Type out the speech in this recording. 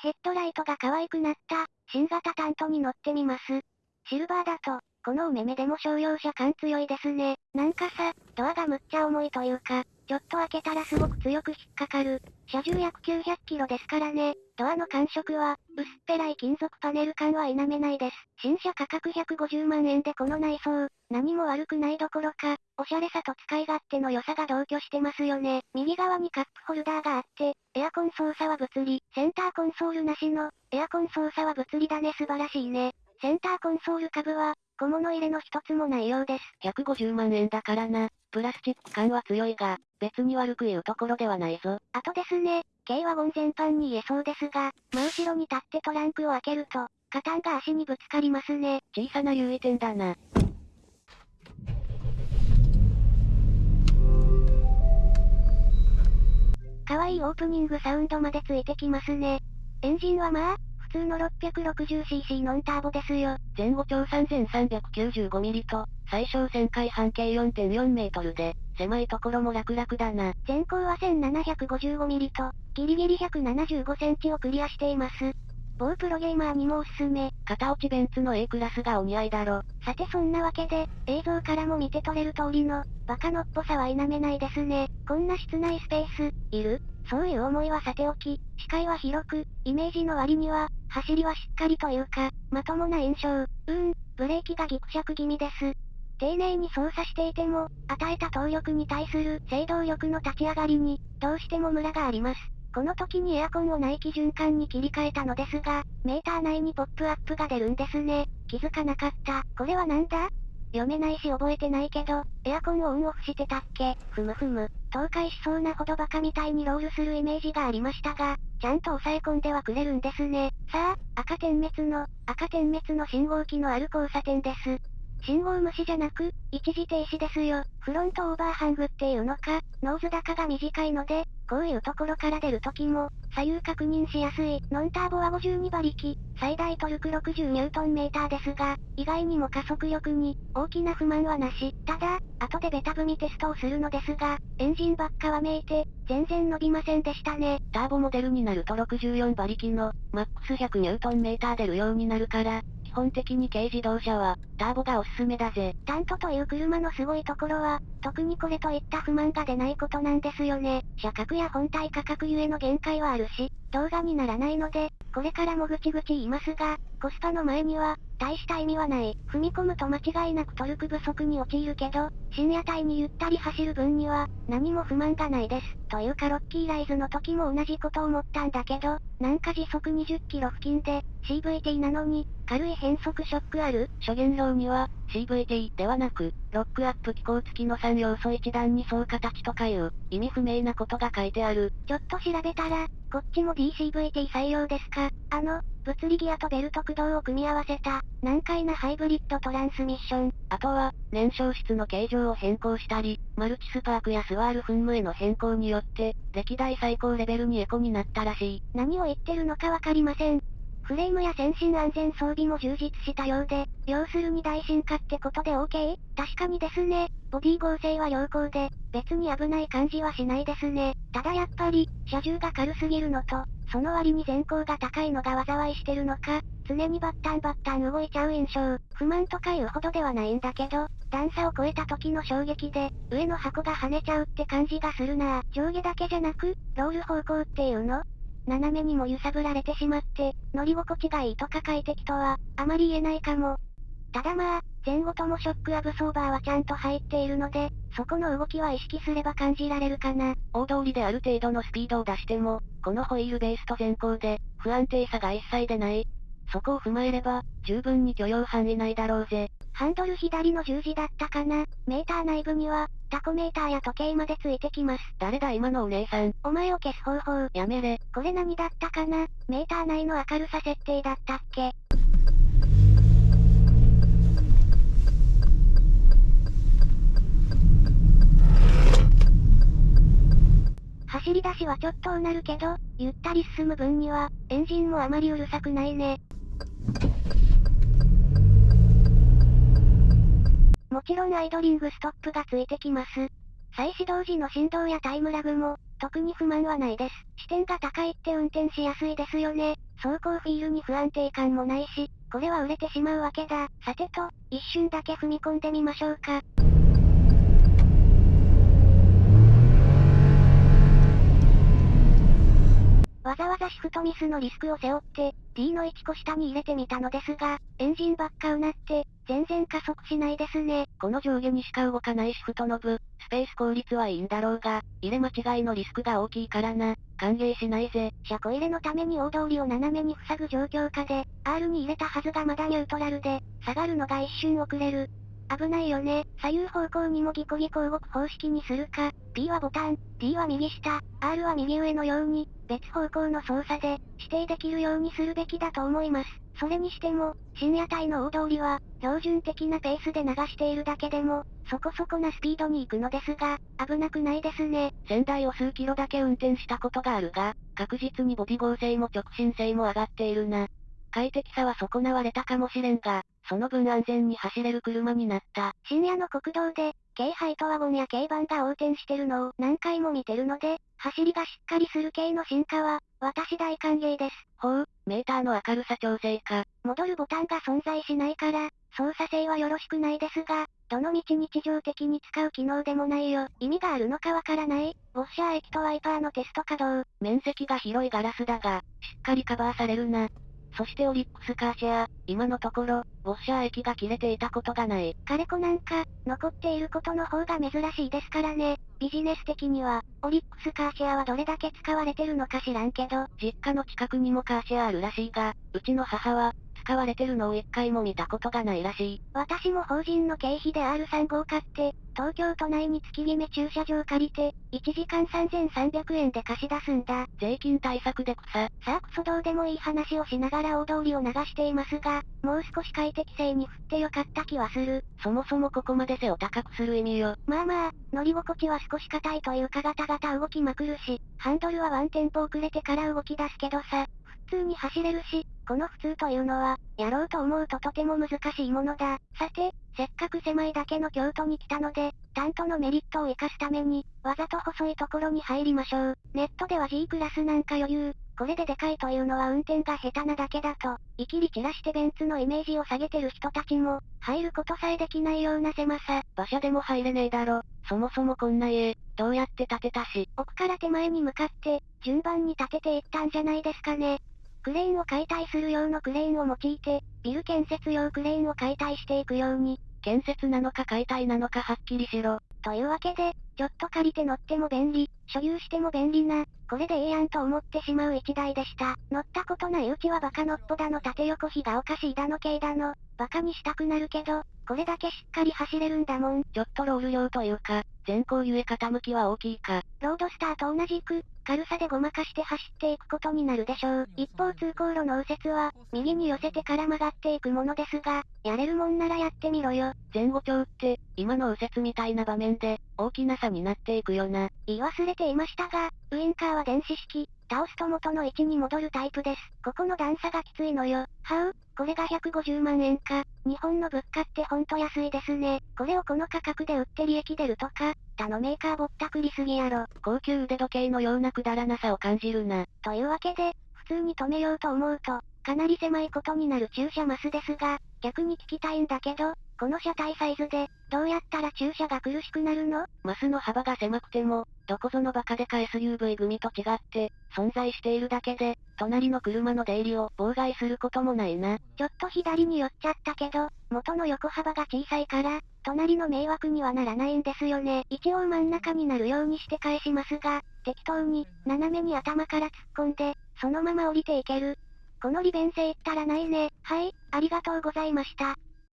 ヘッドライトが可愛くなった、新型タントに乗ってみます。シルバーだと、この梅目でも商用車感強いですね。なんかさ、ドアがむっちゃ重いというか、ちょっと開けたらすごく強く引っかかる。車重約900キロですからね。ドアの感触は、薄っぺらい金属パネル感は否めないです。新車価格150万円でこの内装、何も悪くないどころか、おしゃれさと使い勝手の良さが同居してますよね。右側にカップホルダーがあって、エアコン操作は物理。センターコンソールなしの、エアコン操作は物理だね素晴らしいね。センターコンソール株は、小物入れの一つもないようです。150万円だからな。プラスチック感は強いが、別に悪く言うところではないぞ。あとですね、軽ワゴン全般に言えそうですが、真後ろに立ってトランクを開けると、カタンが足にぶつかりますね。小さな優位点だな。可愛いオープニングサウンドまでついてきますね。エンジンはまあ、普通の 660cc ノンターボですよ。前後長 3395mm と、最小旋回半径4.4メートルで、狭いところも楽々だな。前高は 1755mm と、ギリギリ175センチをクリアしています。某プロゲーマーにもおすすめ。片落ちベンツの A クラスがお似合いだろ。さてそんなわけで、映像からも見て取れる通りの、バカのっぽさは否めないですね。こんな室内スペース、いる？そういう思いはさておき、視界は広く、イメージの割には、走りはしっかりというか、まともな印象。うーん、ブレーキがギクシャク気味です。丁寧に操作していても、与えた動力に対する制動力の立ち上がりに、どうしてもムラがあります。この時にエアコンを内気循環に切り替えたのですが、メーター内にポップアップが出るんですね。気づかなかった。これはなんだ？読めないし覚えてないけど、エアコンをオンオフしてたっけ？ふむふむ。倒壊しそうなほどバカみたいにロールするイメージがありましたが、ちゃんと抑え込んではくれるんですね。さあ、赤点滅の、赤点滅の信号機のある交差点です。信号無視じゃなく、一時停止ですよ。フロントオーバーハングっていうのか、ノーズ長が短いので、こういうところから出るときも、左右確認しやすい。ノンターボは52馬力、最大トルク60ニュートンメーターですが、意外にも加速力に、大きな不満はなし。ただ、後でベタ踏みテストをするのですが、エンジンばっか喚いて、全然伸びませんでしたね。ターボモデルになると64馬力の、マックス100ニュートンメーター出るようになるから、本的に軽自動車は、ターボがおすすめだぜ。タントという車のすごいところは、特にこれといった不満が出ないことなんですよね。車格や本体価格ゆえの限界はあるし、動画にならないので、これからもぐちぐち言いますが、コスパの前には、大した意味はない。踏み込むと間違いなくトルク不足に陥るけど、深夜帯にゆったり走る分には、何も不満がないです。というかロッキーライズの時も同じこと思ったんだけど、なんか時速20キロ付近で、CVT なのに、軽い変速ショックある諸言論には、CVT ではなく、ロックアップ機構付きの3要素一段に層形とかいう、意味不明なことが書いてある。ちょっと調べたら、こっちも DCVT 採用ですか？あの、物理ギアとベルト駆動を組み合わせた、難解なハイブリッドトランスミッション。あとは、燃焼室の形状を変更したり、マルチスパークやスワール噴霧への変更によって、歴代最高レベルにエコになったらしい。何を言ってるのかわかりません。フレームや先進安全装備も充実したようで、要するに大進化ってことで OK? 確かにですね。ボディ剛性は良好で、別に危ない感じはしないですね。ただやっぱり、車重が軽すぎるのと、その割に全高が高いのが災いしてるのか、常にバッタンバッタン動いちゃう印象。不満とか言うほどではないんだけど、段差を越えた時の衝撃で、上の箱が跳ねちゃうって感じがするな上下だけじゃなく、ロール方向っていうの？斜めにも揺さぶられてしまって、乗り心地がいいとか快適とは、あまり言えないかも。ただまあ、前後ともショックアブソーバーはちゃんと入っているので、そこの動きは意識すれば感じられるかな。大通りである程度のスピードを出しても、このホイールベースと前後で、不安定さが一切出ない。そこを踏まえれば、十分に許容範囲内だろうぜ。ハンドル左の十字だったかな？メーター内部には、タコメーターや時計までついてきます。誰だ今のお姉さん？お前を消す方法。やめれ。これ何だったかな？メーター内の明るさ設定だったっけ？走り出しはちょっとうなるけど、ゆったり進む分には、エンジンもあまりうるさくないね。もちろんアイドリングストップがついてきます。再始動時の振動やタイムラグも、特に不満はないです。視点が高いって運転しやすいですよね。走行フィールに不安定感もないし、これは売れてしまうわけだ。さてと、一瞬だけ踏み込んでみましょうか。わざわざシフトミスのリスクを背負って、D の1個下に入れてみたのですが、エンジンばっかうなって、全然加速しないですね。この上下にしか動かないシフトノブ、スペース効率はいいんだろうが、入れ間違いのリスクが大きいからな。歓迎しないぜ。車庫入れのために大通りを斜めに塞ぐ状況下で、R に入れたはずがまだニュートラルで、下がるのが一瞬遅れる。危ないよね。左右方向にもギコギコ動く方式にするか。P はボタン、D は右下、R は右上のように、別方向の操作で、指定できるようにするべきだと思います。それにしても、深夜帯の大通りは、標準的なペースで流しているだけでも、そこそこなスピードに行くのですが、危なくないですね。仙台を数キロだけ運転したことがあるが、確実にボディ合成も直進性も上がっているな。快適さは損なわれたかもしれんが、その分安全に走れる車になった。深夜の国道で、軽ハイトワゴンや軽バンが横転してるのを何回も見てるので、走りがしっかりする系の進化は、私大歓迎です。ほう、メーターの明るさ調整か。戻るボタンが存在しないから、操作性はよろしくないですが、どの道日常的に使う機能でもないよ。意味があるのかわからない。ウォッシャー液とワイパーのテスト稼働。面積が広いガラスだが、しっかりカバーされるな。そしてオリックスカーシェア、今のところ、ウォッシャー液が切れていたことがない。カレコなんか、残っていることの方が珍しいですからね。ビジネス的には、オリックスカーシェアはどれだけ使われてるのか知らんけど、実家の近くにもカーシェアあるらしいが、うちの母は、使われてるのを一回も見たことがないらしい。私も法人の経費で R35 を買って、東京都内に月決め駐車場借りて、1時間3300円で貸し出すんだ。税金対策で草。さあクソどうでもいい話をしながら大通りを流していますが、もう少し快適性に振ってよかった気はする。そもそもここまで背を高くする意味よ。まあまあ、乗り心地は少し硬いというかガタガタ動きまくるし、ハンドルはワンテンポ遅れてから動き出すけどさ、普通に走れるし、この普通というのは、やろうと思うととても難しいものだ。さて、せっかく狭いだけの京都に来たので、担当のメリットを活かすために、わざと細いところに入りましょう。ネットでは G クラスなんか余裕。これででかいというのは運転が下手なだけだと、いきり散らしてベンツのイメージを下げてる人たちも、入ることさえできないような狭さ。馬車でも入れねえだろ。そもそもこんな家、どうやって建てたし。奥から手前に向かって、順番に建てていったんじゃないですかね。クレーンを解体する用のクレーンを用いて、ビル建設用クレーンを解体していくように、建設なのか解体なのかはっきりしろ。というわけで、ちょっと借りて乗っても便利、所有しても便利な、これでええやんと思ってしまう一台でした。乗ったことないうちはバカのっぽだの縦横比がおかしいだの系だの、バカにしたくなるけど、これだけしっかり走れるんだもん。ちょっとロール量というか、前後ゆえ傾きは大きいか。ロードスターと同じく、軽さでごまかして走っていくことになるでしょう。一方通行路の右折は、右に寄せてから曲がっていくものですが、やれるもんならやってみろよ。前後調って、今の右折みたいな場面で、大きな差になっていくよな。言い忘れていましたが、ウインカーは電子式、倒すと元の位置に戻るタイプです。ここの段差がきついのよ。はう？これが150万円か。日本の物価ってほんと安いですね。これをこの価格で売って利益出るとか、他のメーカーぼったくりすぎやろ。高級腕時計のようなくだらなさを感じるな。というわけで、普通に止めようと思うと、かなり狭いことになる駐車マスですが、逆に聞きたいんだけど、この車体サイズで、どうやったら駐車が苦しくなるの？マスの幅が狭くても、どこぞのバカでか SUV 組と違って、存在しているだけで、隣の車の出入りを妨害することもないな。ちょっと左に寄っちゃったけど、元の横幅が小さいから、隣の迷惑にはならないんですよね。一応真ん中になるようにして返しますが、適当に、斜めに頭から突っ込んで、そのまま降りていける。この利便性ったらないね。はい、ありがとうございました。